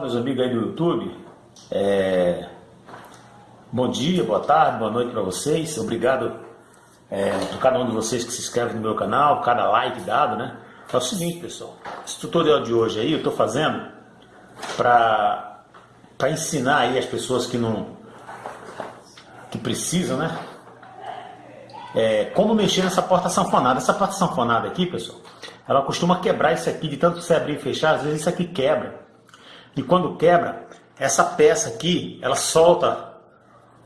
Meus amigos aí do YouTube, é... bom dia, boa tarde, boa noite para vocês. Obrigado é, por cada um de vocês que se inscreve no meu canal, cada like dado, né? É o seguinte, pessoal, esse tutorial de hoje aí eu estou fazendo para para ensinar aí as pessoas que não que precisam, né? É, como mexer nessa porta sanfonada. Essa porta sanfonada aqui, pessoal, ela costuma quebrar isso aqui de tanto você abrir e fechar, às vezes isso aqui quebra. E quando quebra, essa peça aqui, ela solta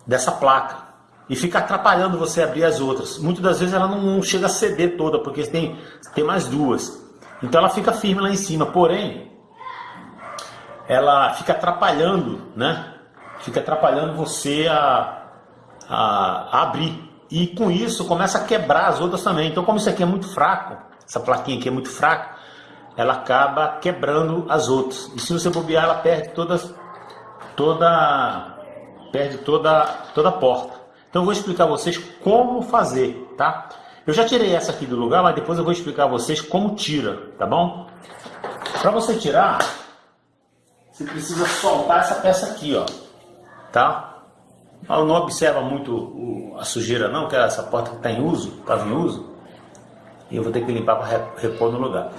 dessa placa e fica atrapalhando você abrir as outras. Muitas das vezes ela não chega a ceder toda, porque tem, tem mais duas. Então ela fica firme lá em cima, porém, ela fica atrapalhando, né? Fica atrapalhando você a, a, a abrir. E com isso começa a quebrar as outras também. Então como isso aqui é muito fraco, essa plaquinha aqui é muito fraca, ela acaba quebrando as outras. E se você bobear, ela perde todas, toda, perde toda, toda a porta. Então eu vou explicar a vocês como fazer, tá? Eu já tirei essa aqui do lugar, mas depois eu vou explicar a vocês como tira, tá bom? Para você tirar, você precisa soltar essa peça aqui, ó, tá? Não observa muito a sujeira não, que é essa porta que está em uso, estava em uso. E eu vou ter que limpar para repor no lugar.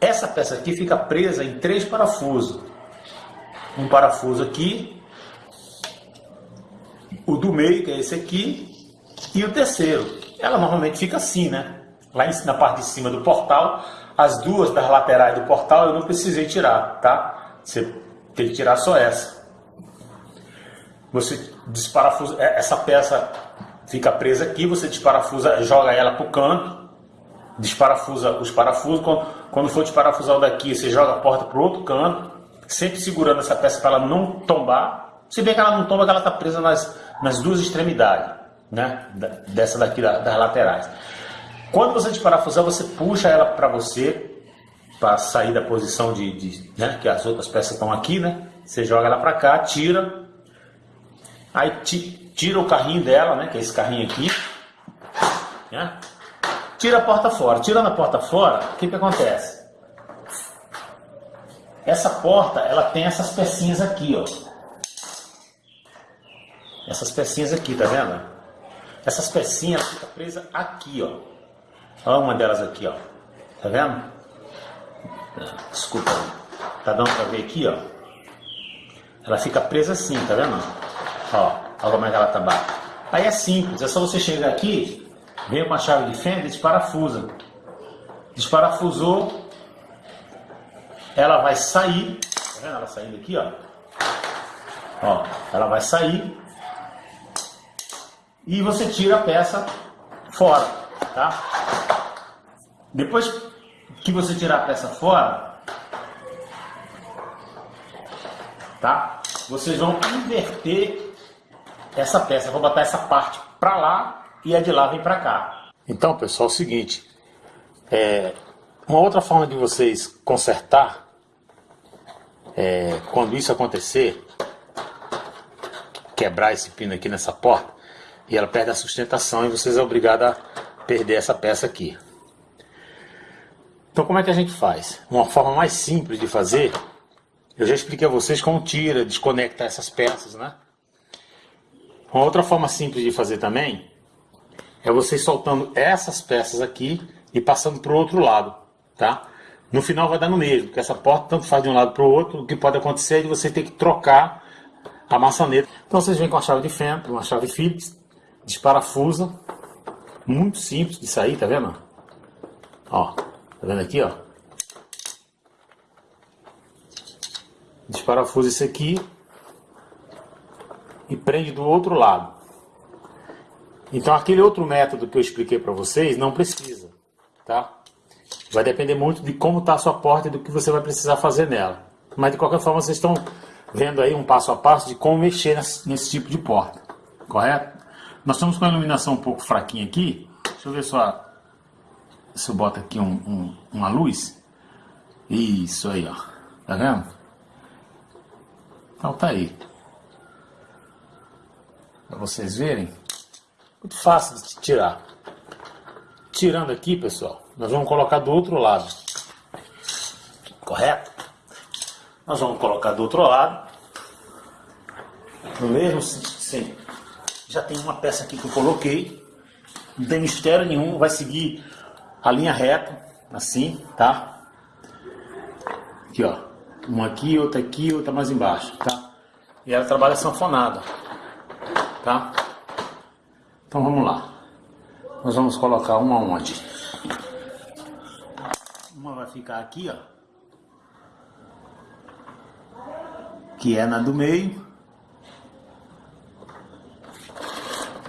Essa peça aqui fica presa em três parafusos. Um parafuso aqui, o do meio, que é esse aqui, e o terceiro. Ela normalmente fica assim, né? Lá na parte de cima do portal, as duas das laterais do portal eu não precisei tirar, tá? Você tem que tirar só essa. Você desparafusa, é, essa peça fica presa aqui, você desparafusa, joga ela para o canto, desparafusa os parafusos, quando, quando for desparafusar o daqui, você joga a porta para o outro canto, sempre segurando essa peça para ela não tombar. Se bem que ela não tomba, ela está presa nas, nas duas extremidades, né? dessa daqui das laterais. Quando você desparafusar, você puxa ela para você, para sair da posição de, de né? que as outras peças estão aqui, né? Você joga ela para cá, tira, aí tira o carrinho dela, né? Que é esse carrinho aqui, né? Tira a porta fora. Tirando a porta fora, o que, que acontece? Essa porta, ela tem essas pecinhas aqui, ó. Essas pecinhas aqui, tá vendo? Essas pecinhas ficam presas aqui, ó. Olha uma delas aqui, ó. Tá vendo? Desculpa. Tá dando pra ver aqui, ó. Ela fica presa assim, tá vendo? Ó, olha como é que ela tá baixa. Aí é simples, é só você chegar aqui Vem com a chave de fenda e desparafusa. Desparafusou, ela vai sair, tá vendo ela saindo aqui, ó? Ó, ela vai sair e você tira a peça fora, tá? Depois que você tirar a peça fora, tá? Vocês vão inverter essa peça, vou botar essa parte para lá e a de lá vem para cá. Então, pessoal, é o seguinte, é, uma outra forma de vocês consertar, é, quando isso acontecer, quebrar esse pino aqui nessa porta, e ela perde a sustentação e vocês é obrigado a perder essa peça aqui. Então como é que a gente faz? Uma forma mais simples de fazer, eu já expliquei a vocês como tira, desconecta essas peças, né? Uma outra forma simples de fazer também é você soltando essas peças aqui e passando para o outro lado, tá? No final vai dar no mesmo, porque essa porta tanto faz de um lado para o outro, o que pode acontecer é de você ter que trocar a maçaneta. Então vocês vêm com a chave de fenda, uma chave Phillips, desparafusa, muito simples de sair, tá vendo? Ó, tá vendo aqui, ó? Desparafusa esse aqui e prende do outro lado. Então aquele outro método que eu expliquei para vocês não precisa, tá? Vai depender muito de como está a sua porta e do que você vai precisar fazer nela. Mas de qualquer forma vocês estão vendo aí um passo a passo de como mexer nesse, tipo de porta, correto? Nós estamos com a iluminação um pouco fraquinha aqui. Deixa eu ver só se eu boto aqui um, um, uma luz. Isso aí, ó. Tá vendo? Então tá aí. Para vocês verem. Muito fácil de tirar. Tirando aqui, pessoal, nós vamos colocar do outro lado. Correto? Nós vamos colocar do outro lado. No mesmo sim. Já tem uma peça aqui que eu coloquei. Não tem mistério nenhum, vai seguir a linha reta, assim, tá? Aqui, ó. Uma aqui, outra aqui, outra mais embaixo, tá? E ela trabalha sanfonada, tá? Então vamos lá. Nós vamos colocar uma onde? Uma vai ficar aqui, ó. Que é na do meio.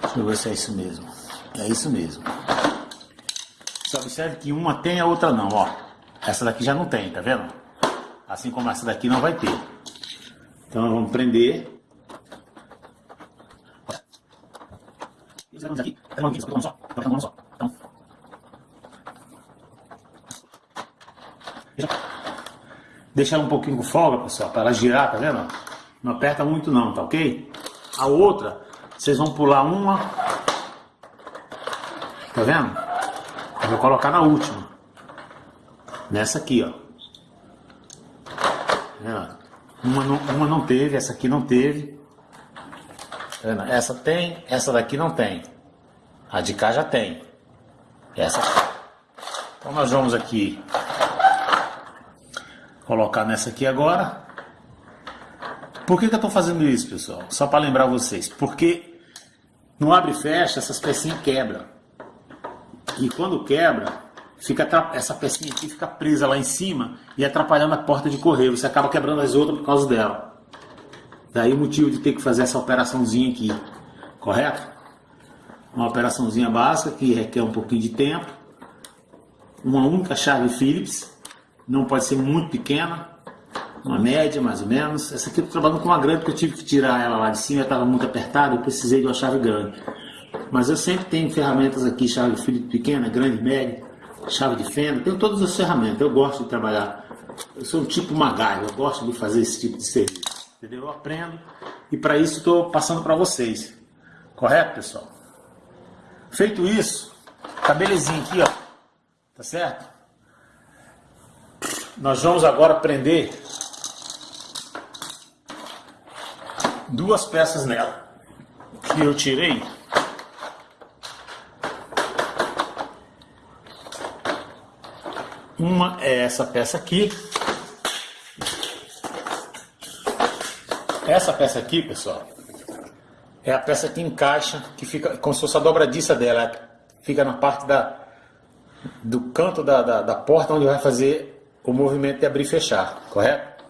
Deixa eu ver se é isso mesmo. É isso mesmo. Você observe que uma tem, a outra não, ó. Essa daqui já não tem, tá vendo? Assim como essa daqui não vai ter. Então vamos prender. Aqui, só, só. Então. Deixa ela um pouquinho com folga, pessoal, para ela girar, tá vendo? Não aperta muito não, tá ok? A outra, vocês vão pular uma Tá vendo? Eu vou colocar na última. Nessa aqui, ó. Uma não, uma não teve, essa aqui não teve. Tá? Essa tem, essa daqui não tem. A de cá já tem. Essa. Então nós vamos aqui colocar nessa aqui agora. Por que, que eu estou fazendo isso, pessoal? Só para lembrar vocês. Porque no abre e fecha, essas pecinhas quebram. E quando quebra, fica essa pecinha aqui fica presa lá em cima e atrapalhando a porta de correio. Você acaba quebrando as outras por causa dela. Daí o motivo de ter que fazer essa operaçãozinha aqui, correto? Uma operaçãozinha básica que requer um pouquinho de tempo. Uma única chave Phillips, não pode ser muito pequena, uma média mais ou menos. Essa aqui eu estou trabalhando com uma grande porque eu tive que tirar ela lá de cima, estava muito apertada, eu precisei de uma chave grande. Mas eu sempre tenho ferramentas aqui, chave fio pequena, grande, média, chave de fenda, tenho todas as ferramentas. Eu gosto de trabalhar. Eu sou um tipo magalho, eu gosto de fazer esse tipo de serviço. Entendeu? Eu aprendo e para isso estou passando para vocês. Correto, pessoal? Feito isso, tá belezinha aqui, ó. Tá certo? Nós vamos agora prender duas peças nela que eu tirei Uma é essa peça aqui. Essa peça aqui, pessoal, é a peça que encaixa, que fica como se fosse a dobradiça dela. Fica na parte da, do canto da, da, da porta onde vai fazer o movimento de abrir e fechar, correto?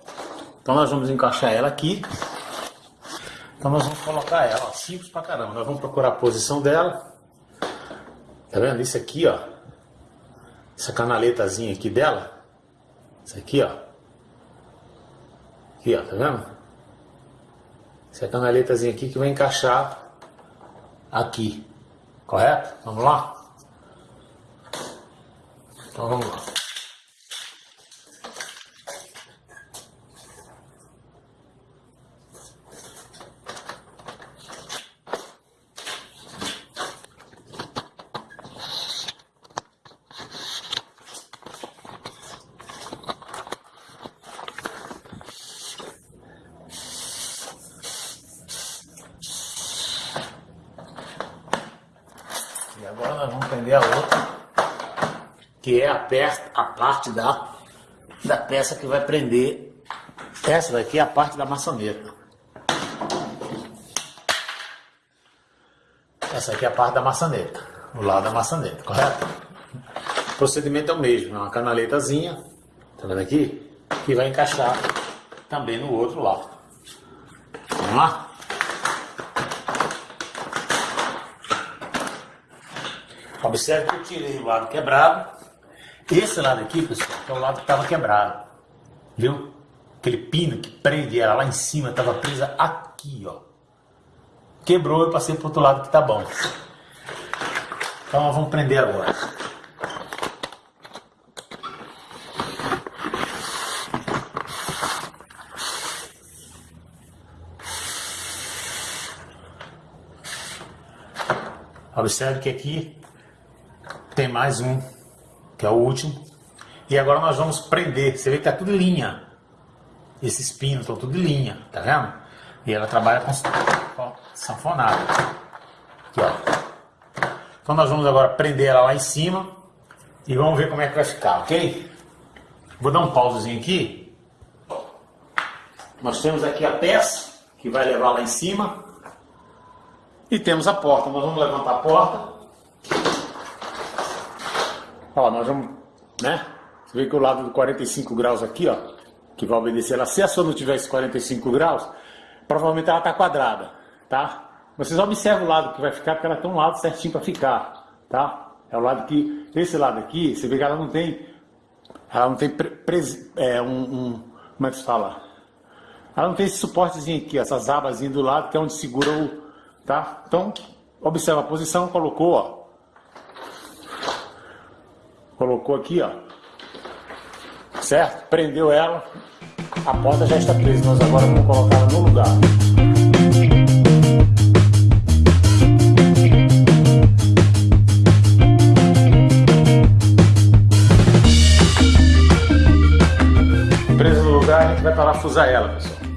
Então nós vamos encaixar ela aqui. Então nós vamos colocar ela, ó, simples pra caramba. Nós vamos procurar a posição dela. Tá vendo? Isso aqui, ó, essa canaletazinha aqui dela, isso aqui, ó. Aqui, ó, tá vendo? Essa canaletazinha aqui que vai encaixar aqui, correto? Vamos lá? Então vamos lá. Que é a, peça, a parte da, da peça que vai prender. Essa daqui é a parte da maçaneta. Essa aqui é a parte da maçaneta, o lado da maçaneta, correto? O procedimento é o mesmo, é uma canaletazinha, tá vendo aqui? Que vai encaixar também no outro lado. Vamos lá? Observe que eu tirei o lado quebrado esse lado aqui, pessoal, é o lado que estava quebrado. Viu? Aquele pino que prende ela lá em cima, estava presa aqui, ó. Quebrou, eu passei para outro lado que tá bom. Então nós vamos prender agora. Observe que aqui tem mais um que é o último. E agora nós vamos prender. Você vê que tá tudo linha. esses pinos estão tudo em linha, tá vendo? E ela trabalha com ó, sanfonada. Aqui, ó. Então nós vamos agora prender ela lá em cima e vamos ver como é que vai ficar, ok? Vou dar um pausezinho aqui. Nós temos aqui a peça que vai levar lá em cima. E temos a porta. Nós vamos levantar a porta. Ó, nós vamos, né? Você vê que o lado do 45 graus aqui, ó, que vai obedecer ela. Se a sua não tivesse 45 graus, provavelmente ela está quadrada, tá? Vocês observam o lado que vai ficar, porque ela tem um lado certinho para ficar, tá? É o lado que, esse lado aqui, você vê que ela não tem, ela não tem pre, é, um, um, como é que se fala? Ela não tem esse suportezinho aqui, essas abazinhas do lado, que é onde segura o, tá? Então, observa a posição, colocou, ó. Colocou aqui, ó. Certo? Prendeu ela, a porta já está presa, nós agora vamos colocar ela no lugar. Presa no lugar, a gente vai parafusar ela, pessoal.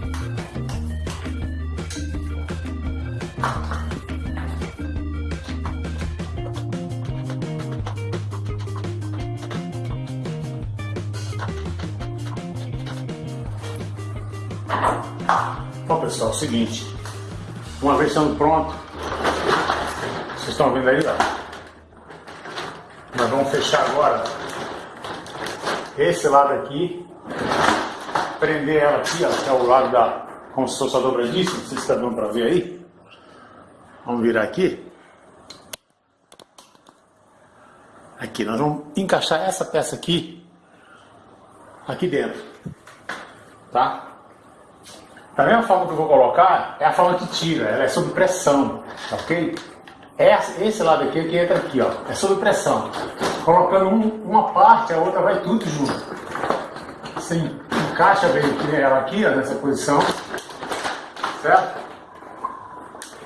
Bom pessoal, é o seguinte, uma vez estando pronto, vocês estão vendo aí, ó. Nós vamos fechar agora esse lado aqui, prender ela aqui, ó, que é o lado da, como se fosse a dobradiça, não sei se está dando para ver aí. Vamos virar aqui. Aqui, nós vamos encaixar essa peça aqui, aqui dentro, tá? Da mesma forma que eu vou colocar, é a forma que tira, ela é sob pressão, tá ok? Esse, esse lado aqui é que entra aqui, ó, é sob pressão. Colocando um, uma parte, a outra vai tudo junto. Você encaixa bem ela aqui, ó, nessa posição, certo?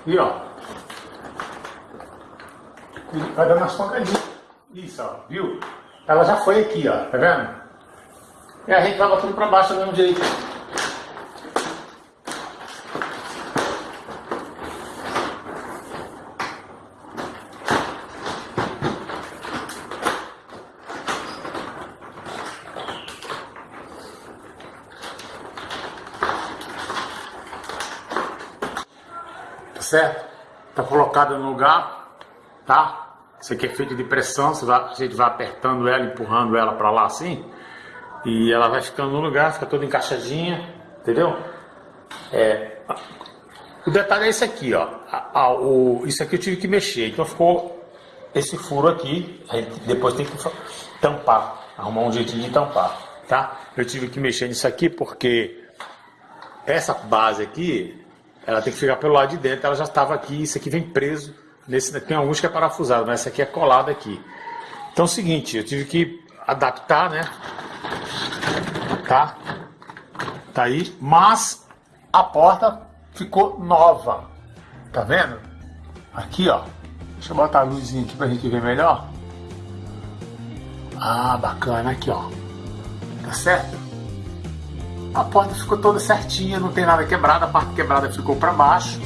E ó, e vai dando as pancadinhas. Isso, ó, viu? Ela já foi aqui, ó, tá vendo? E a gente vai tudo para baixo do mesmo jeito. Certo? Está colocada no lugar, tá? Isso aqui é feito de pressão, vai, a gente vai apertando ela, empurrando ela para lá assim, e ela vai ficando no lugar, fica toda encaixadinha, entendeu? É, o detalhe é esse aqui, ó. A, a, o, isso aqui eu tive que mexer, então ficou esse furo aqui, depois tem que tampar, arrumar um jeitinho de tampar, tá? Eu tive que mexer nisso aqui porque essa base aqui, ela tem que ficar pelo lado de dentro, ela já estava aqui, isso aqui vem preso, nesse, tem alguns que é parafusado, mas essa aqui é colada aqui. Então é o seguinte, eu tive que adaptar, né? Tá? Tá aí, mas a porta ficou nova, tá vendo? Aqui, ó, deixa eu botar a luzinha aqui pra gente ver melhor. Ah, bacana, aqui, ó, tá certo? A porta ficou toda certinha, não tem nada quebrado, a parte quebrada ficou para baixo.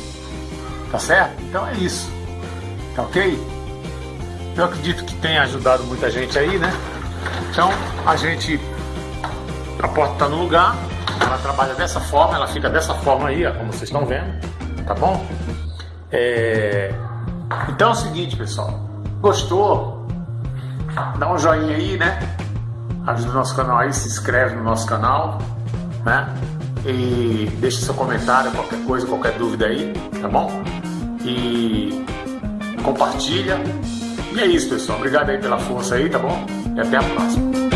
Tá certo? Então é isso. Tá ok? Eu acredito que tenha ajudado muita gente aí, né? Então a gente. A porta está no lugar, ela trabalha dessa forma, ela fica dessa forma aí, ó, como vocês estão vendo, tá bom? É... Então é o seguinte, pessoal. Gostou? Dá um joinha aí, né? Ajuda o nosso canal aí, se inscreve no nosso canal né? E deixe seu comentário, qualquer coisa, qualquer dúvida aí, tá bom? E compartilha. E é isso, pessoal. Obrigado aí pela força aí, tá bom? E até a próxima.